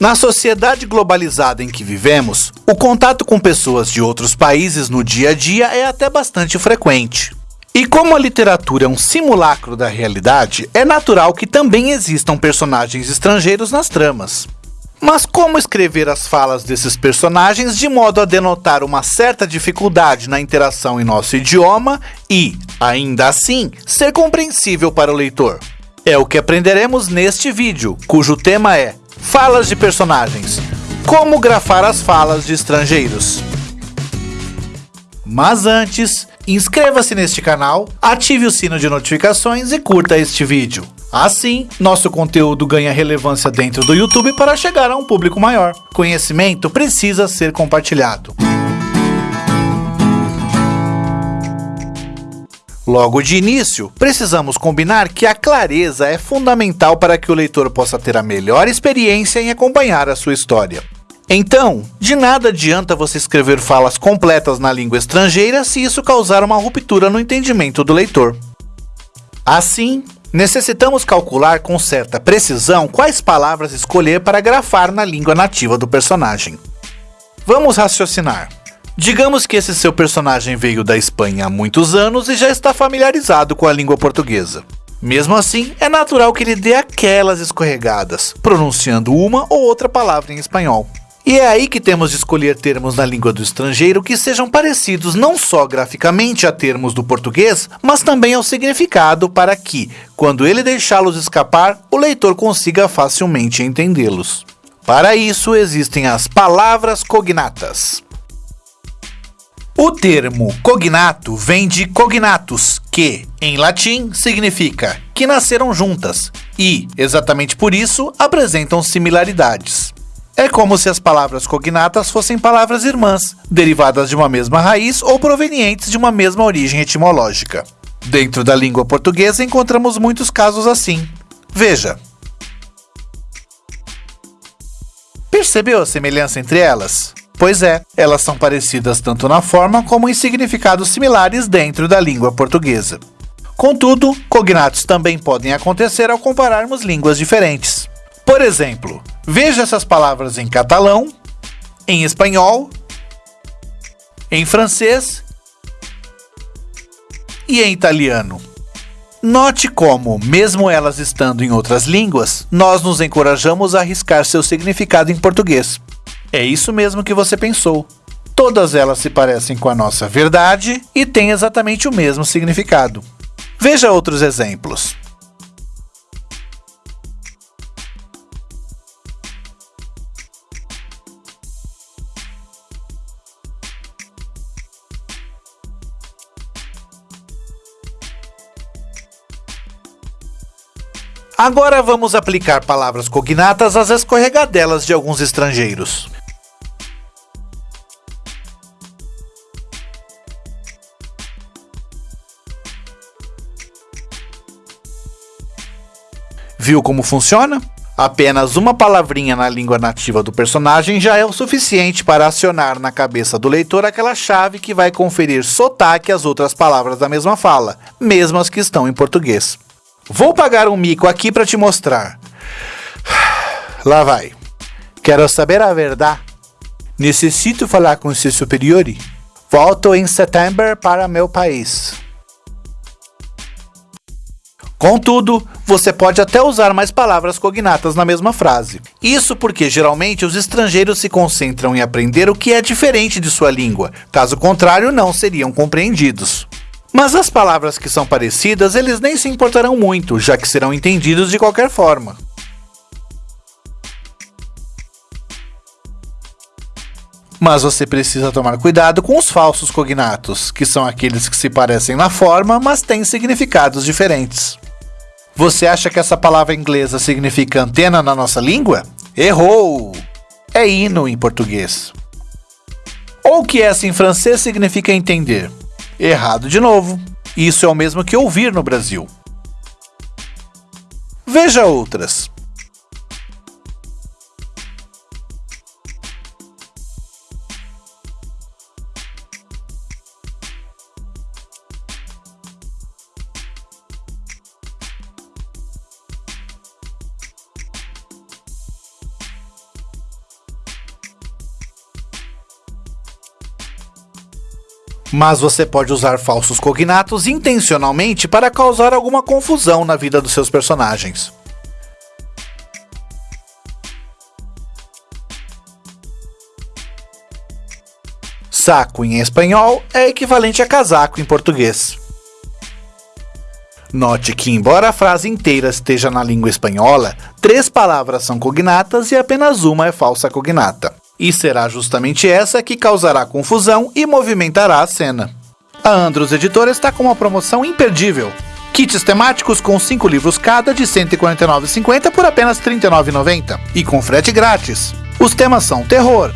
Na sociedade globalizada em que vivemos, o contato com pessoas de outros países no dia a dia é até bastante frequente. E como a literatura é um simulacro da realidade, é natural que também existam personagens estrangeiros nas tramas. Mas como escrever as falas desses personagens de modo a denotar uma certa dificuldade na interação em nosso idioma e, ainda assim, ser compreensível para o leitor? É o que aprenderemos neste vídeo, cujo tema é Falas de personagens. Como grafar as falas de estrangeiros. Mas antes, inscreva-se neste canal, ative o sino de notificações e curta este vídeo. Assim, nosso conteúdo ganha relevância dentro do YouTube para chegar a um público maior. Conhecimento precisa ser compartilhado. Logo de início, precisamos combinar que a clareza é fundamental para que o leitor possa ter a melhor experiência em acompanhar a sua história. Então, de nada adianta você escrever falas completas na língua estrangeira se isso causar uma ruptura no entendimento do leitor. Assim, necessitamos calcular com certa precisão quais palavras escolher para grafar na língua nativa do personagem. Vamos raciocinar. Digamos que esse seu personagem veio da Espanha há muitos anos e já está familiarizado com a língua portuguesa. Mesmo assim, é natural que ele dê aquelas escorregadas, pronunciando uma ou outra palavra em espanhol. E é aí que temos de escolher termos na língua do estrangeiro que sejam parecidos não só graficamente a termos do português, mas também ao significado para que, quando ele deixá-los escapar, o leitor consiga facilmente entendê-los. Para isso existem as palavras cognatas. O termo cognato vem de cognatus, que, em latim, significa que nasceram juntas e, exatamente por isso, apresentam similaridades. É como se as palavras cognatas fossem palavras irmãs, derivadas de uma mesma raiz ou provenientes de uma mesma origem etimológica. Dentro da língua portuguesa encontramos muitos casos assim. Veja. Percebeu a semelhança entre elas? Pois é, elas são parecidas tanto na forma como em significados similares dentro da língua portuguesa. Contudo, cognatos também podem acontecer ao compararmos línguas diferentes. Por exemplo, veja essas palavras em catalão, em espanhol, em francês e em italiano. Note como, mesmo elas estando em outras línguas, nós nos encorajamos a arriscar seu significado em português. É isso mesmo que você pensou. Todas elas se parecem com a nossa verdade e têm exatamente o mesmo significado. Veja outros exemplos. Agora vamos aplicar palavras cognatas às escorregadelas de alguns estrangeiros. Viu como funciona? Apenas uma palavrinha na língua nativa do personagem já é o suficiente para acionar na cabeça do leitor aquela chave que vai conferir sotaque às outras palavras da mesma fala, mesmo as que estão em português. Vou pagar um mico aqui para te mostrar. Lá vai. Quero saber a verdade. Necessito falar com seu superior. Volto em setembro para meu país. Contudo, você pode até usar mais palavras cognatas na mesma frase. Isso porque geralmente os estrangeiros se concentram em aprender o que é diferente de sua língua, caso contrário, não seriam compreendidos. Mas as palavras que são parecidas, eles nem se importarão muito, já que serão entendidos de qualquer forma. Mas você precisa tomar cuidado com os falsos cognatos, que são aqueles que se parecem na forma, mas têm significados diferentes. Você acha que essa palavra inglesa significa antena na nossa língua? Errou! É hino em português. Ou que essa em francês significa entender? Errado de novo. Isso é o mesmo que ouvir no Brasil. Veja outras. Mas você pode usar falsos cognatos intencionalmente para causar alguma confusão na vida dos seus personagens. Saco em espanhol é equivalente a casaco em português. Note que, embora a frase inteira esteja na língua espanhola, três palavras são cognatas e apenas uma é falsa cognata. E será justamente essa que causará confusão e movimentará a cena. A Andros Editora está com uma promoção imperdível. Kits temáticos com 5 livros cada de R$ 149,50 por apenas R$ 39,90 e com frete grátis. Os temas são terror,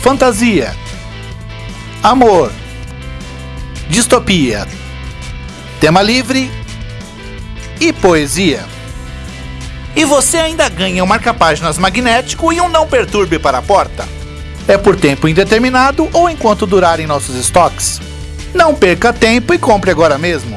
fantasia, amor, distopia, tema livre e poesia. E você ainda ganha um marca-páginas magnético e um não perturbe para a porta. É por tempo indeterminado ou enquanto durarem nossos estoques. Não perca tempo e compre agora mesmo.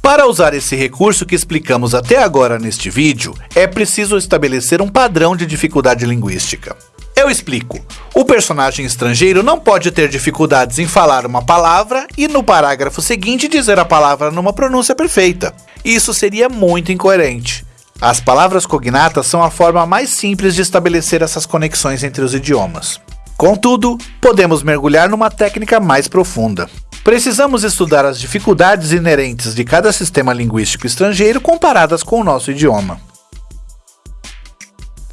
Para usar esse recurso que explicamos até agora neste vídeo, é preciso estabelecer um padrão de dificuldade linguística. Eu explico. O personagem estrangeiro não pode ter dificuldades em falar uma palavra e no parágrafo seguinte dizer a palavra numa pronúncia perfeita. Isso seria muito incoerente. As palavras cognatas são a forma mais simples de estabelecer essas conexões entre os idiomas. Contudo, podemos mergulhar numa técnica mais profunda. Precisamos estudar as dificuldades inerentes de cada sistema linguístico estrangeiro comparadas com o nosso idioma.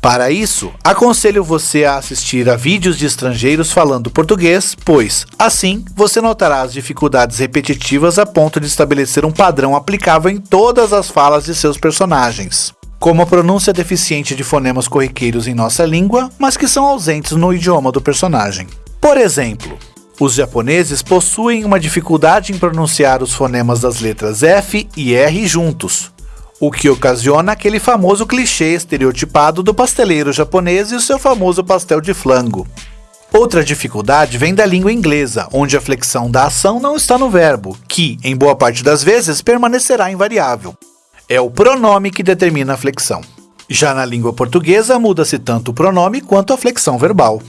Para isso, aconselho você a assistir a vídeos de estrangeiros falando português, pois, assim, você notará as dificuldades repetitivas a ponto de estabelecer um padrão aplicável em todas as falas de seus personagens. Como a pronúncia deficiente de fonemas corriqueiros em nossa língua, mas que são ausentes no idioma do personagem. Por exemplo, os japoneses possuem uma dificuldade em pronunciar os fonemas das letras F e R juntos, o que ocasiona aquele famoso clichê estereotipado do pasteleiro japonês e o seu famoso pastel de flango. Outra dificuldade vem da língua inglesa, onde a flexão da ação não está no verbo, que, em boa parte das vezes, permanecerá invariável. É o pronome que determina a flexão. Já na língua portuguesa, muda-se tanto o pronome quanto a flexão verbal.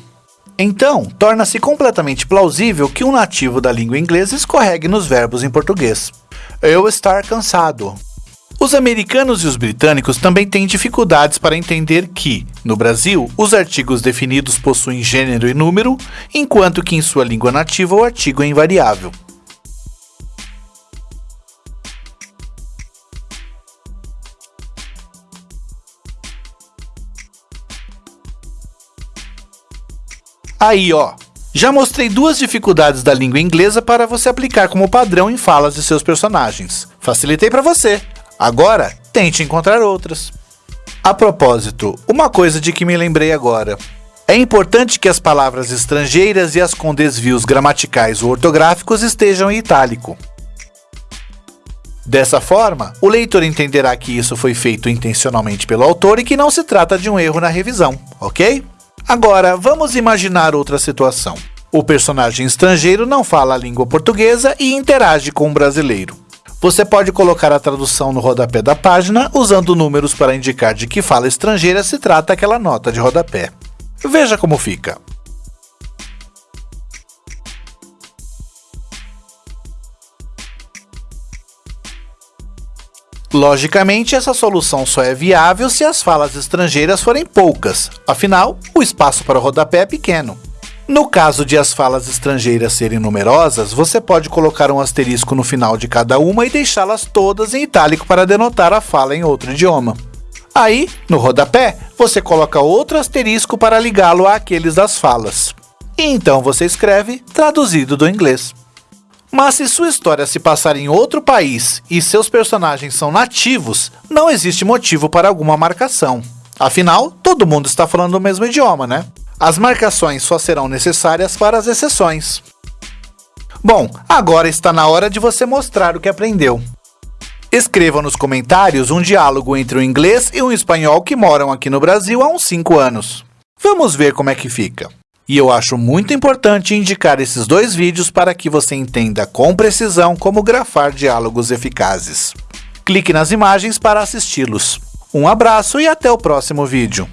Então, torna-se completamente plausível que um nativo da língua inglesa escorregue nos verbos em português. Eu estar cansado, os americanos e os britânicos também têm dificuldades para entender que, no Brasil, os artigos definidos possuem gênero e número, enquanto que em sua língua nativa o artigo é invariável. Aí, ó, já mostrei duas dificuldades da língua inglesa para você aplicar como padrão em falas de seus personagens. Facilitei para você. Agora, tente encontrar outras. A propósito, uma coisa de que me lembrei agora. É importante que as palavras estrangeiras e as com desvios gramaticais ou ortográficos estejam em itálico. Dessa forma, o leitor entenderá que isso foi feito intencionalmente pelo autor e que não se trata de um erro na revisão, ok? Agora, vamos imaginar outra situação. O personagem estrangeiro não fala a língua portuguesa e interage com um brasileiro. Você pode colocar a tradução no rodapé da página usando números para indicar de que fala estrangeira se trata aquela nota de rodapé. Veja como fica. Logicamente, essa solução só é viável se as falas estrangeiras forem poucas, afinal, o espaço para o rodapé é pequeno. No caso de as falas estrangeiras serem numerosas, você pode colocar um asterisco no final de cada uma e deixá-las todas em itálico para denotar a fala em outro idioma. Aí, no rodapé, você coloca outro asterisco para ligá-lo àqueles das falas. E então você escreve traduzido do inglês. Mas se sua história se passar em outro país e seus personagens são nativos, não existe motivo para alguma marcação. Afinal, todo mundo está falando o mesmo idioma, né? As marcações só serão necessárias para as exceções. Bom, agora está na hora de você mostrar o que aprendeu. Escreva nos comentários um diálogo entre um inglês e um espanhol que moram aqui no Brasil há uns 5 anos. Vamos ver como é que fica. E eu acho muito importante indicar esses dois vídeos para que você entenda com precisão como grafar diálogos eficazes. Clique nas imagens para assisti-los. Um abraço e até o próximo vídeo.